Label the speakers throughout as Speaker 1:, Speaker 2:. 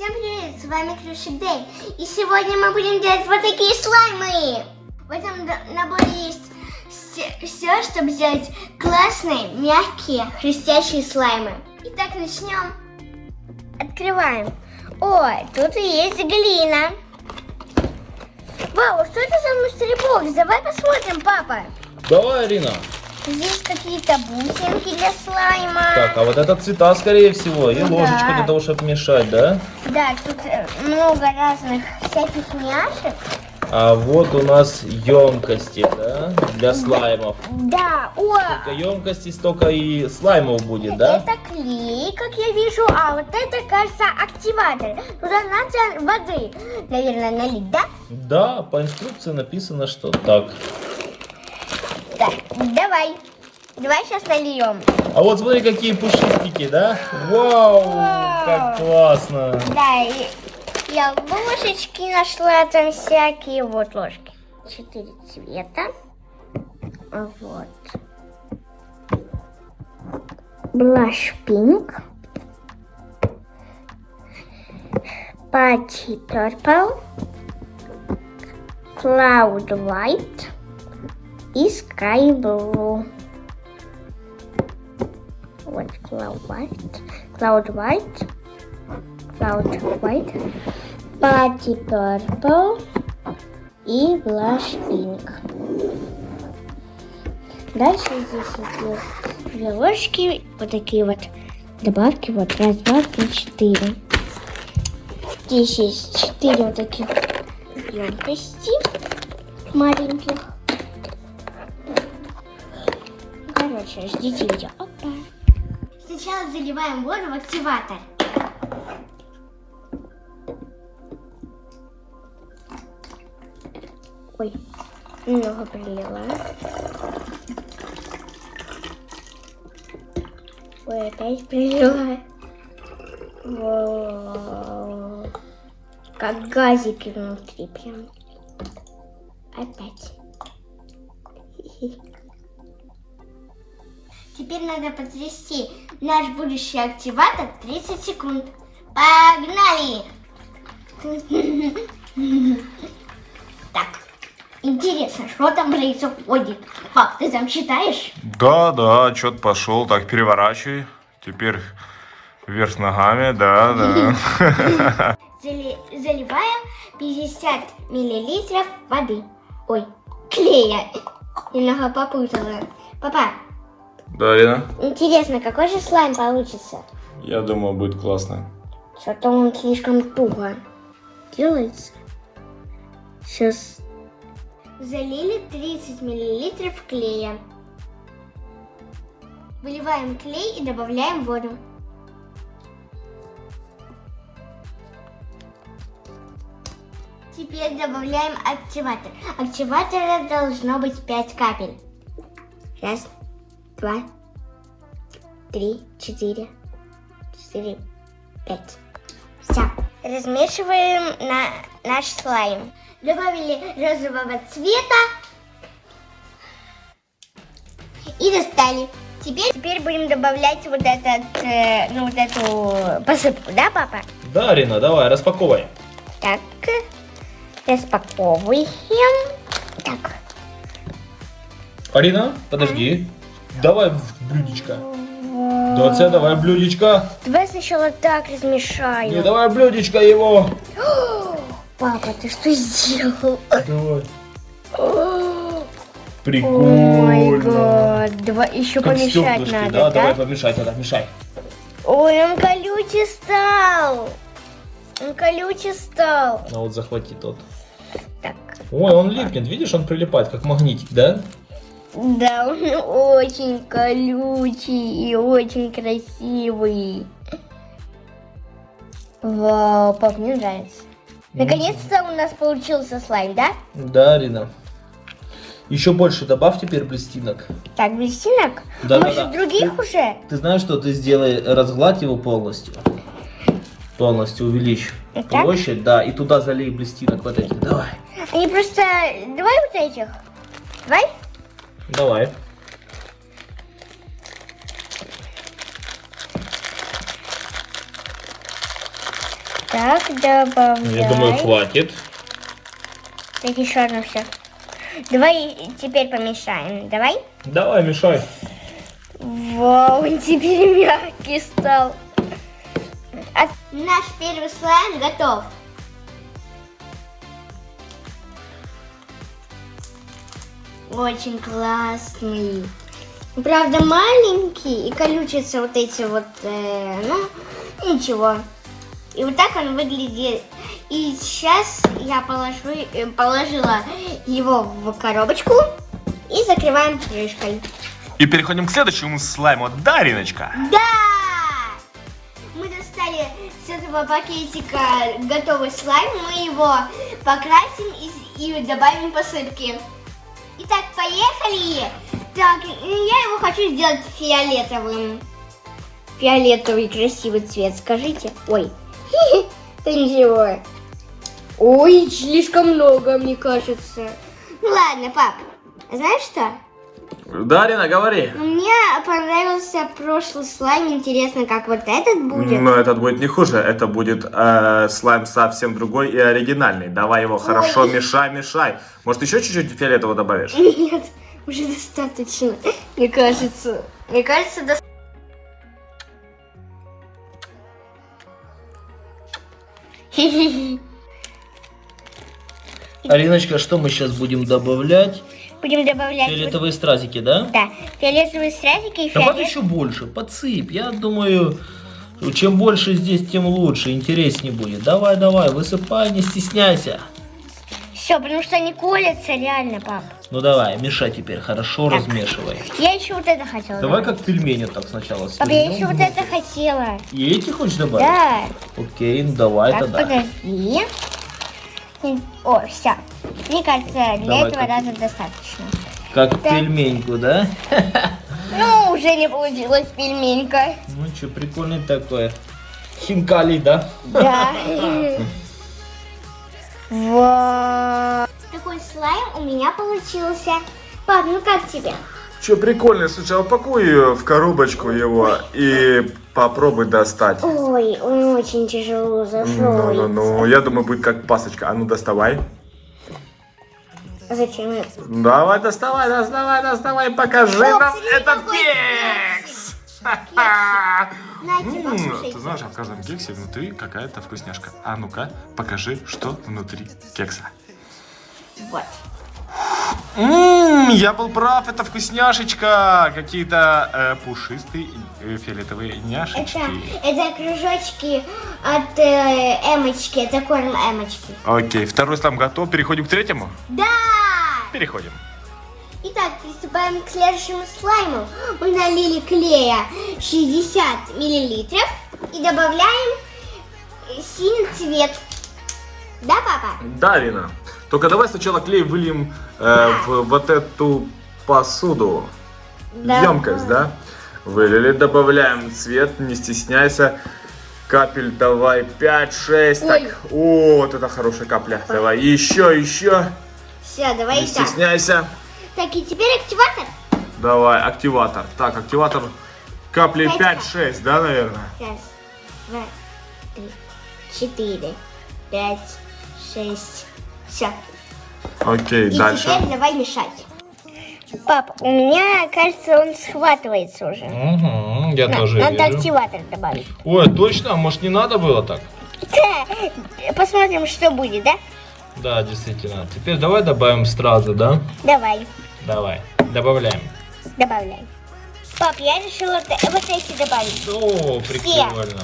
Speaker 1: Всем привет, с вами Крюшик Дэй. И сегодня мы будем делать вот такие слаймы. В этом наборе есть все, чтобы сделать классные, мягкие, хрустящие слаймы. Итак, начнем. Открываем. Ой, тут и есть глина. Вау, что это за мусорибокс? Давай посмотрим, папа.
Speaker 2: Давай, Арина.
Speaker 1: Здесь какие-то бусинки для слайма.
Speaker 2: Так, а вот это цвета, скорее всего, и
Speaker 1: Ну
Speaker 2: ложечка
Speaker 1: да.
Speaker 2: для того, чтобы мешать, да?
Speaker 1: Да, тут э, много разных всяких няшек.
Speaker 2: А вот у нас емкости, да, для слаймов.
Speaker 1: Да, о,
Speaker 2: емкостей, столько и слаймов будет, да?
Speaker 1: это клей, как я вижу, а вот это, кажется, активатор. Туда надо воды, наверное, налить, да?
Speaker 2: Да, по инструкции написано, что так.
Speaker 1: Так, давай. Давай сейчас нальем.
Speaker 2: А вот смотри, какие пушистики, да? Вау,
Speaker 1: Вау.
Speaker 2: как классно.
Speaker 1: Да, и я ложечки нашла там всякие. Вот ложки. Четыре цвета. Вот. Blush pink. Patchy purple. Cloud white. И sky blue. Вот cloud white. Cloud white. Cloud white. Patchy purple. И blush pink. Дальше здесь две ложки, вот такие вот добавки, вот раз, два, три, четыре. Здесь есть четыре вот таких емкости маленьких. Короче, ждите видео. Опа. Сначала заливаем воду в активатор. Ой, немного прилила. Ой, опять прилила. Вау. Как газики внутри прям. Опять. Хи-хи. Теперь надо потрясти наш будущий активатор 30 секунд. Погнали! Так, интересно, что там происходит? Пап, ты там читаешь?
Speaker 3: Да, да, отчет пошел. Так, переворачивай. Теперь вверх ногами, да, да.
Speaker 1: Зали- заливаем 50 миллилитров воды. Ой, клея. Немного попутала. Папа,
Speaker 3: Да, Ирина?
Speaker 1: интересно, какой же слайм получится?
Speaker 3: Я думаю, будет классно.
Speaker 1: Что-то он слишком туго делается. Сейчас. Залили 30 миллилитров клея. Выливаем клей и добавляем воду. Теперь добавляем активатор. Активатора должно быть 5 капель. Раз, два, три, четыре, четыре, пять. Все. Размешиваем на наш слайм. Добавили розового цвета. И достали. Теперь, теперь будем добавлять вот этот, э, ну вот эту посыпку, да, папа?
Speaker 2: Да, Арина, давай, распаковывай.
Speaker 1: Так, распаковываем. Так,
Speaker 2: Арина, подожди. Давай в блюдечко. Доця, давай блюдечко.
Speaker 1: давай сначала так размешаю.
Speaker 2: Не, давай блюдечко его.
Speaker 1: Папа, ты что сделал?
Speaker 2: Давай. Прикольно.
Speaker 1: гад. Давай еще
Speaker 2: Как
Speaker 1: помешать надо,
Speaker 2: да?
Speaker 1: да?
Speaker 2: Давай помешать надо, мешай.
Speaker 1: Ой, он колючий стал. Он колючий стал.
Speaker 2: А вот захвати тот.
Speaker 1: Так.
Speaker 2: Ой, он липнет, видишь, он прилипает, как магнитик, да?
Speaker 1: Да, он очень колючий и очень красивый. Вау, пап, мне нравится. Наконец-то у нас получился слайм, да?
Speaker 2: Да, Арина. Еще больше добавь теперь блестинок.
Speaker 1: Так, блестинок?
Speaker 2: Да,
Speaker 1: Может,
Speaker 2: да.
Speaker 1: других уже?
Speaker 2: Ты знаешь, что ты сделай, разгладь его полностью. Полностью увеличь
Speaker 1: так?
Speaker 2: площадь, да, и туда залей блестинок вот этих. Давай.
Speaker 1: Они просто... Давай вот этих. Давай.
Speaker 2: Давай.
Speaker 1: Так, добавляем.
Speaker 2: Я думаю, хватит.
Speaker 1: Так, еще одно все. Давай теперь помешаем. Давай.
Speaker 2: Давай, мешай.
Speaker 1: Вау, он теперь мягкий стал. А Наш первый слайм готов. Очень классный. Правда, маленький и колючатся вот эти вот, э, ну, ничего. И вот так он выглядит. И сейчас я положу, э, положила его в коробочку и закрываем крышкой.
Speaker 3: И переходим к следующему слайму. Дариночка.
Speaker 1: Да! Мы достали с этого пакетика готовый слайм, мы его покрасим и, и добавим посыпки. Итак, поехали! Так, я его хочу сделать фиолетовым. Фиолетовый красивый цвет, скажите. Ой, да ничего. Ой, слишком много, мне кажется. Ну ладно, пап, знаешь что?
Speaker 3: Дарина, говори.
Speaker 1: Мне понравился прошлый слайм. Интересно, как вот этот будет.
Speaker 3: Но этот будет не хуже, это будет э, слайм совсем другой и оригинальный. Давай его хорошо мешай, мешай. Может еще чуть-чуть фиолетового добавишь?
Speaker 1: Нет, уже достаточно. Мне кажется. Мне кажется, достаточно.
Speaker 2: Ариночка, что мы сейчас будем добавлять?
Speaker 1: Будем добавлять. вот-
Speaker 2: Фиолетовые стразики, да?
Speaker 1: Да, фиолетовые стразики и
Speaker 2: Добавь
Speaker 1: фиолет.
Speaker 2: еще больше, подсыпь. Я думаю, чем больше здесь, тем лучше, интереснее будет. Давай, давай, высыпай, не стесняйся.
Speaker 1: Все, потому что они колятся реально, пап.
Speaker 2: Ну давай, мешай теперь, хорошо
Speaker 1: Так.
Speaker 2: размешивай.
Speaker 1: Я еще вот это хотела.
Speaker 2: Давай
Speaker 1: добавить.
Speaker 2: как пельмени так сначала
Speaker 1: Пап, я
Speaker 2: свернем
Speaker 1: еще вот это хотела.
Speaker 2: И эти хочешь добавить?
Speaker 1: Да.
Speaker 2: Окей, ну давай
Speaker 1: Так,
Speaker 2: тогда.
Speaker 1: подожди. О, все. Мне кажется, для
Speaker 2: Давай,
Speaker 1: этого
Speaker 2: как-
Speaker 1: раза достаточно.
Speaker 2: Как
Speaker 1: Да.
Speaker 2: пельменьку, да?
Speaker 1: Ну, уже не получилось пельменька.
Speaker 2: Ну что, прикольный такой. Хинкали, да?
Speaker 1: Да. Вау. Такой слайм у меня получился. Пап, ну как тебе?
Speaker 3: Че, прикольно, слушай, а упакуй в коробочку его и попробуй достать.
Speaker 1: Ой, он очень тяжело
Speaker 3: Ну,
Speaker 1: зашел.
Speaker 3: ну, ну, я думаю, будет как пасочка. А ну, доставай.
Speaker 1: Зачем? я-
Speaker 3: Давай, доставай, доставай, доставай, покажи
Speaker 1: О,
Speaker 3: нам этот кекс. Ты знаешь, а в каждом кексе внутри какая-то вкусняшка. А ну-ка, покажи, что внутри кекса.
Speaker 1: Вот.
Speaker 3: Ммм, я был прав, это вкусняшечка. Какие-то э, пушистые э, фиолетовые
Speaker 1: Это,
Speaker 3: няшечки.
Speaker 1: это кружочки от э, эмочки, это корм эмочки.
Speaker 3: Окей, второй слайм готов. Переходим к третьему?
Speaker 1: Да!
Speaker 3: Переходим.
Speaker 1: Итак, приступаем к следующему слайму. Мы налили клея 60 миллилитров и добавляем синий цвет. Да, папа?
Speaker 3: Да, Рина. Только давай сначала клей выльем э, в вот эту посуду.
Speaker 1: Да.
Speaker 3: Емкость, да? Вылили, добавляем цвет, не стесняйся. Капель давай 5-6.
Speaker 1: Ой.
Speaker 3: Так, о, вот это хорошая капля. Давай, еще, еще.
Speaker 1: Все, давай
Speaker 3: Не
Speaker 1: так.
Speaker 3: стесняйся.
Speaker 1: Так, и теперь активатор.
Speaker 3: Давай, активатор. Так, активатор капли
Speaker 1: Пять
Speaker 3: 5-6, да, наверное?
Speaker 1: Раз, два, три, четыре, пять, шесть. Все.
Speaker 3: Окей,
Speaker 1: И
Speaker 3: дальше.
Speaker 1: теперь давай мешать. Пап, у меня, кажется, он схватывается уже.
Speaker 2: Угу, я
Speaker 1: На-
Speaker 2: тоже
Speaker 1: Надо
Speaker 2: вижу.
Speaker 1: активатор добавить.
Speaker 2: Ой, точно? А Может не надо было так?
Speaker 1: Посмотрим, что будет, да?
Speaker 2: Да, действительно. Теперь давай добавим стразы, да?
Speaker 1: Давай,
Speaker 2: Давай, добавляем.
Speaker 1: добавляй. Пап, я решила вот эти добавить.
Speaker 2: О, прикольно.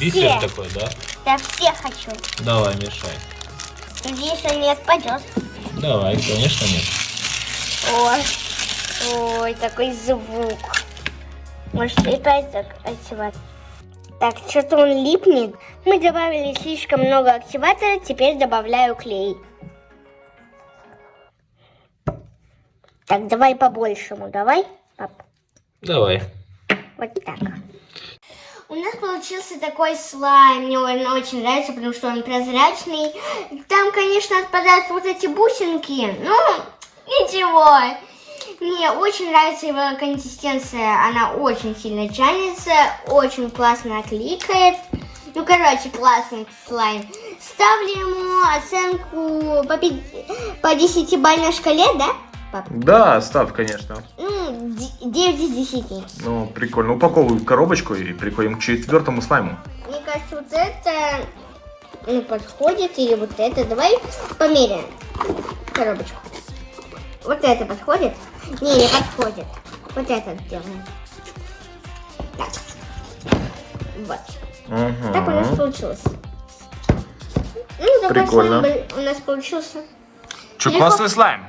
Speaker 2: Бисер
Speaker 1: Все.
Speaker 2: такой, да?
Speaker 1: Да, все хочу.
Speaker 2: Давай, мешай.
Speaker 1: Надеюсь, он не отпадет.
Speaker 2: Давай, конечно нет.
Speaker 1: Ой, ой, такой звук. Может, опять так активатор. Так, что-то он липнет. Мы добавили слишком много активатора, теперь добавляю клей. Так, давай по-большему, давай, пап.
Speaker 2: Давай.
Speaker 1: Вот так. У нас получился такой слайм. Мне он очень нравится, потому что он прозрачный. Там, конечно, отпадают вот эти бусинки. Ну, ничего. Мне очень нравится его консистенция. Она очень сильно тянется, очень классно кликает. Ну, короче, классный слайм. Ставлю ему оценку по, пи- по 10-бальной шкале, да, пап?
Speaker 3: Да, ставь, конечно.
Speaker 1: Ну, д- 9 из 10.
Speaker 3: Ну, прикольно. Упаковывай в коробочку и приходим к четвертому слайму.
Speaker 1: Мне кажется, вот это ну, подходит, или вот это. Давай померяем коробочку. Вот это подходит? Не, не подходит. Вот это сделаем. Так. Вот. Так у нас
Speaker 3: Угу.
Speaker 1: получилось. Ну, такой
Speaker 3: Прикольно.
Speaker 1: слайм у нас получился. Легко.
Speaker 3: классный слайм?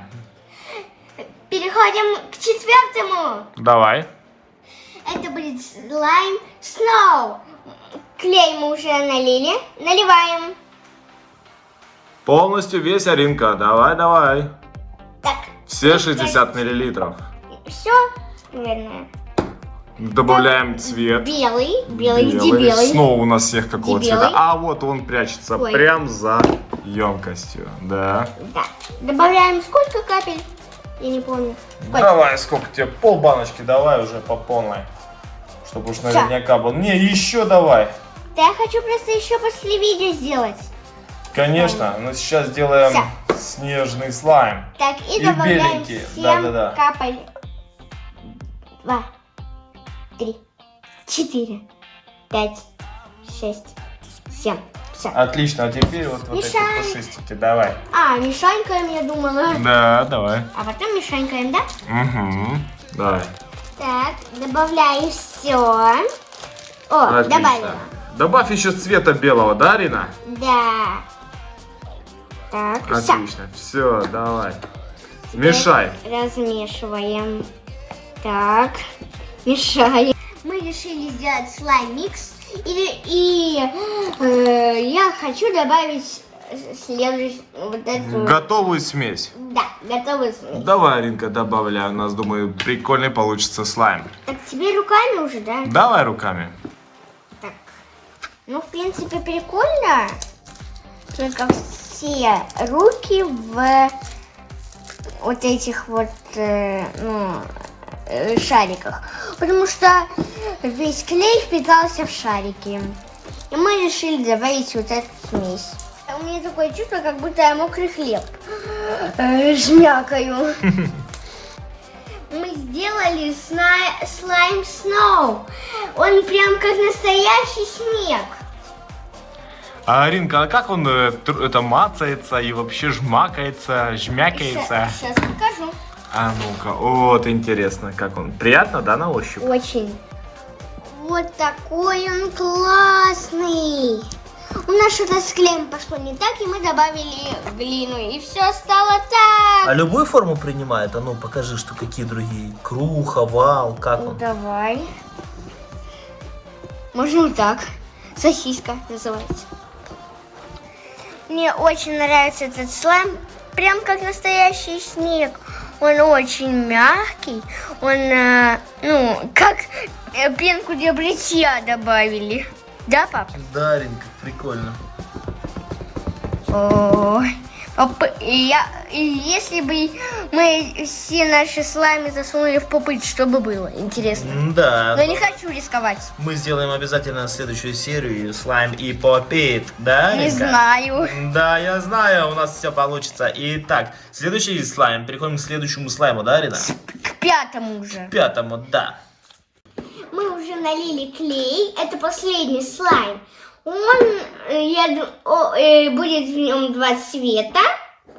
Speaker 1: Переходим к четвертому.
Speaker 3: Давай.
Speaker 1: Это будет слайм Snow. Клей мы уже налили. Наливаем.
Speaker 3: Полностью весь Аринка. Давай, давай.
Speaker 1: Так,
Speaker 3: Все 60 миллилитров.
Speaker 1: все, наверное.
Speaker 3: Добавляем цвет.
Speaker 1: Белый, белый, где белый?
Speaker 3: Снова у нас всех какого
Speaker 1: Где
Speaker 3: цвета?
Speaker 1: белый?
Speaker 3: А вот он прячется
Speaker 1: Ой.
Speaker 3: прям за емкостью. Да.
Speaker 1: Да. Добавляем сколько капель? Я не помню. Сколько?
Speaker 3: Давай, сколько тебе? Пол баночки давай уже по полной. Чтобы уж наверняка был. Не, еще давай.
Speaker 1: Да я хочу просто еще после видео сделать.
Speaker 3: Конечно, но сейчас сделаем
Speaker 1: Всё.
Speaker 3: снежный слайм.
Speaker 1: Так, и,
Speaker 3: И
Speaker 1: добавляем
Speaker 3: беленькие,
Speaker 1: 7
Speaker 3: да-да-да.
Speaker 1: капель. Два, три, четыре, пять, шесть, семь. Все.
Speaker 3: Отлично, а теперь вот, вот эти пушистики, давай.
Speaker 1: А, мешанькаем, я думала.
Speaker 3: Да, давай.
Speaker 1: А потом мешанькаем, да?
Speaker 3: Угу. Давай.
Speaker 1: Так, добавляем все. О,
Speaker 3: Отлично.
Speaker 1: добавила.
Speaker 3: Добавь еще цвета белого, да, Арина?
Speaker 1: Да. Так, все.
Speaker 3: Отлично. Все, давай. Мешай.
Speaker 1: Размешиваем. Так, мешаем. Мы решили сделать слайм-микс. И, и э, я хочу добавить следующую вот эту...
Speaker 3: Готовую смесь.
Speaker 1: Да, готовый смесь.
Speaker 3: Давай, Аринка, добавляй. У нас, думаю, прикольный получится слайм.
Speaker 1: Так, тебе руками уже, да?
Speaker 3: Давай руками.
Speaker 1: Так. Ну, в принципе, прикольно. Только все руки в вот этих вот, э, ну, э, шариках. Потому что весь клей впитался в шарики. И мы решили добавить вот эту смесь. У меня такое чувство, как будто я мокрый хлеб э, жмякаю. Мы сделали слайм Сноу. Он прям как настоящий снег.
Speaker 3: А, Аринка, а как он э, это мацается и вообще жмакается, жмякается?
Speaker 1: Сейчас покажу.
Speaker 3: А ну-ка, вот интересно, как он. Приятно, да, на ощупь?
Speaker 1: Очень. Вот такой он классный. У нас что-то с клеем пошло не так, и мы добавили глину, и все стало
Speaker 2: А
Speaker 1: так.
Speaker 2: любую форму принимает? А ну покажи, что какие другие. Круг, овал, как
Speaker 1: Ну,
Speaker 2: он?
Speaker 1: давай. Можно вот так. Сосиска называется. Мне очень нравится этот слайм. Прям как настоящий снег. Он очень мягкий. Он, э, ну, как э, пенку для бритья добавили. Да, пап?
Speaker 2: Да, Аринка, прикольно.
Speaker 1: Ой. И я, если бы мы все наши слаймы засунули в попыт, что бы было? Интересно.
Speaker 2: Да.
Speaker 1: Но не хочу рисковать.
Speaker 2: Мы сделаем обязательно следующую серию слайм и попит, да?
Speaker 1: Не
Speaker 2: Аринка?
Speaker 1: знаю.
Speaker 2: Да, я знаю, у нас все получится. Итак, следующий слайм. Переходим к следующему слайму, да, Арина?
Speaker 1: К пятому уже.
Speaker 2: Пятому, да.
Speaker 1: Мы уже налили клей. Это последний слайм. Он э, я, о, э, будет в нем два цвета.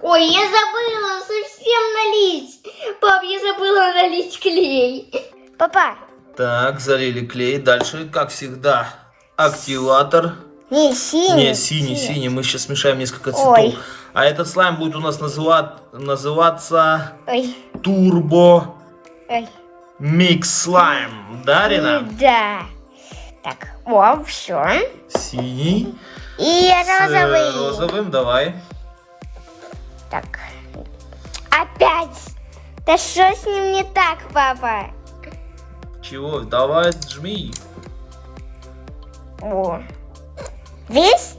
Speaker 1: Ой, я забыла совсем налить. Пап, я забыла налить клей. Папа,
Speaker 2: Так, залили клей. Дальше, как всегда, активатор.
Speaker 1: не синий.
Speaker 2: Не, синий,
Speaker 1: цвет.
Speaker 2: синий. Мы сейчас смешаем несколько
Speaker 1: Ой.
Speaker 2: цветов. А этот слайм будет у нас называть, называться
Speaker 1: Ой,
Speaker 2: Турбо
Speaker 1: ой.
Speaker 2: Микс Слайм. Да, Арина?
Speaker 1: Да. Так, о, все.
Speaker 2: Синий.
Speaker 1: И
Speaker 2: С
Speaker 1: розовый.
Speaker 2: розовым, давай.
Speaker 1: Так. Опять. Да что с ним не так, папа?
Speaker 2: Чего? Давай, жми.
Speaker 1: О. Весь?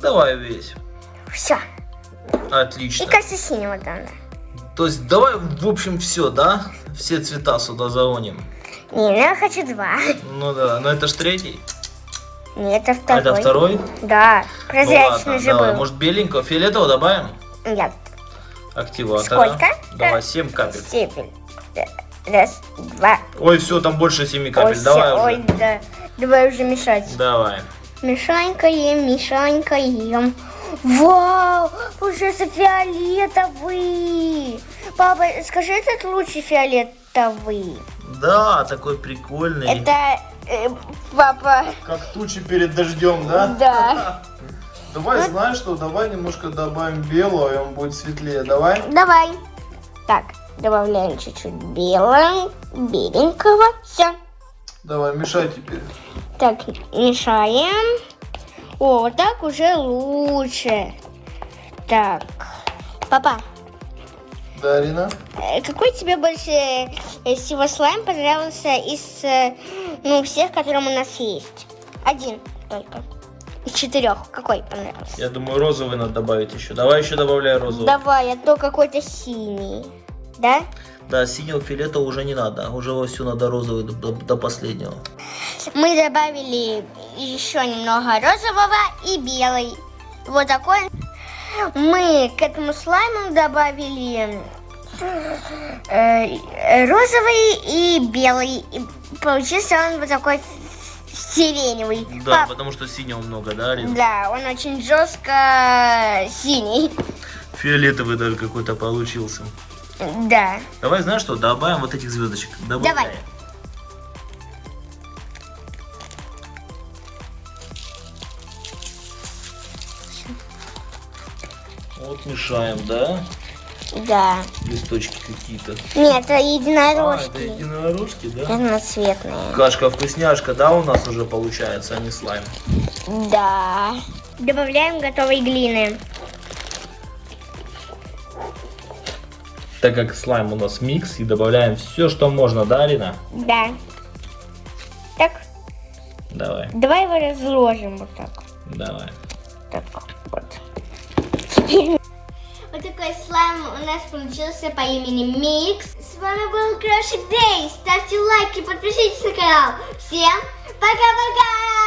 Speaker 2: Давай весь.
Speaker 1: Все. И
Speaker 2: Отлично.
Speaker 1: кажется синего да.
Speaker 2: То есть давай, в общем, все, да? Все цвета сюда загоним.
Speaker 1: Не, ну я хочу два.
Speaker 2: Ну да, но это ж третий.
Speaker 1: Нет, это
Speaker 2: А
Speaker 1: второй.
Speaker 2: это второй?
Speaker 1: Да,
Speaker 2: Ну
Speaker 1: прозрачный
Speaker 2: ладно,
Speaker 1: же
Speaker 2: давай.
Speaker 1: был.
Speaker 2: Может беленького, фиолетового добавим?
Speaker 1: Нет,
Speaker 2: Активатора.
Speaker 1: Сколько?
Speaker 2: Давай, 7 капель.
Speaker 1: степень. Раз, два.
Speaker 2: Ой, все, там больше 7 капель.
Speaker 1: ой,
Speaker 2: Давай
Speaker 1: всё,
Speaker 2: уже.
Speaker 1: ой, да. Давай уже мешать.
Speaker 2: Давай.
Speaker 1: Мешанькаем, мешанькаем. Вау, получается фиолетовый. Папа, скажи, этот лучше фиолетовый.
Speaker 2: Да, такой прикольный.
Speaker 1: Это э, папа.
Speaker 4: Как тучи перед дождем, да?
Speaker 1: Да.
Speaker 4: Давай, знаешь что, давай немножко добавим белого, и он будет светлее. Давай.
Speaker 1: Давай. Так, добавляем чуть-чуть белого, беленького. Все.
Speaker 4: Давай, мешай теперь.
Speaker 1: Так, мешаем. О, вот так уже лучше. Так, папа,
Speaker 4: Да, Арина?
Speaker 1: э, какой тебе больше э, всего слайм понравился из э, ну, всех, которые у нас есть? Один только. Из четырех. Какой понравился?
Speaker 2: Я думаю, розовый надо добавить еще. Давай еще добавляй розовый.
Speaker 1: Давай, а то какой-то синий. Да?
Speaker 2: Да, синего филета уже не надо. Уже вовсю надо розовый до, до- до последнего.
Speaker 1: Мы добавили еще немного розового и белый. Вот такой. Мы к этому слайму добавили э, розовый и белый. И получился он вот такой сиреневый.
Speaker 2: Да,
Speaker 1: Пап,
Speaker 2: потому что синего много, да, Арина?
Speaker 1: да, он очень жестко синий.
Speaker 2: Фиолетовый даже какой-то получился.
Speaker 1: Да.
Speaker 2: Давай, знаешь что, добавим вот этих звездочек. Добавляем.
Speaker 1: Давай.
Speaker 2: Мешаем, да?
Speaker 1: Да.
Speaker 2: Листочки какие-то.
Speaker 1: Нет, это
Speaker 2: А, это
Speaker 1: единорожки.
Speaker 2: единорожки, да?
Speaker 1: Разноцветные.
Speaker 2: Кашка-вкусняшка, да, у нас уже получается, а не слайм.
Speaker 1: Да. Добавляем готовой глины.
Speaker 2: Так как слайм у нас микс, и добавляем все, что можно, да, Арина?
Speaker 1: Да. Так,
Speaker 2: Давай,
Speaker 1: давай его разложим вот так.
Speaker 2: давай.
Speaker 1: Так, вот. Вот такой слайм у нас получился по имени Микс. С вами был Крошик Дэй. Ставьте лайки, подпишитесь на канал. Всем пока-пока!